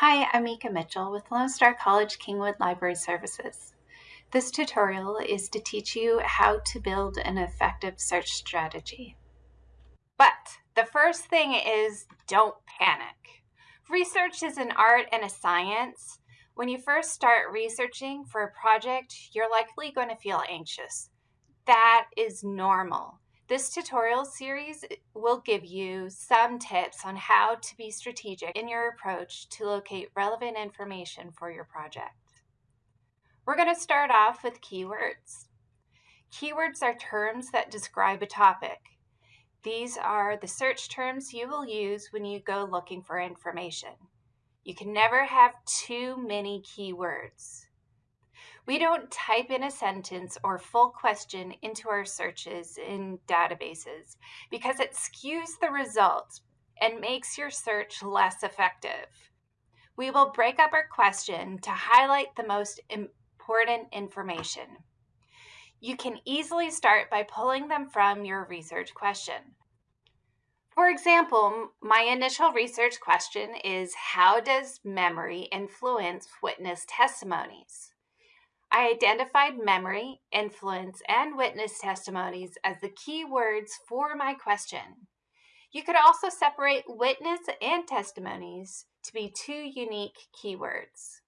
Hi, I'm Mika Mitchell with Lone Star College Kingwood Library Services. This tutorial is to teach you how to build an effective search strategy. But the first thing is don't panic. Research is an art and a science. When you first start researching for a project, you're likely going to feel anxious. That is normal. This tutorial series will give you some tips on how to be strategic in your approach to locate relevant information for your project. We're going to start off with keywords. Keywords are terms that describe a topic. These are the search terms you will use when you go looking for information. You can never have too many keywords. We don't type in a sentence or full question into our searches in databases because it skews the results and makes your search less effective. We will break up our question to highlight the most important information. You can easily start by pulling them from your research question. For example, my initial research question is How does memory influence witness testimonies? I identified memory, influence, and witness testimonies as the key words for my question. You could also separate witness and testimonies to be two unique keywords.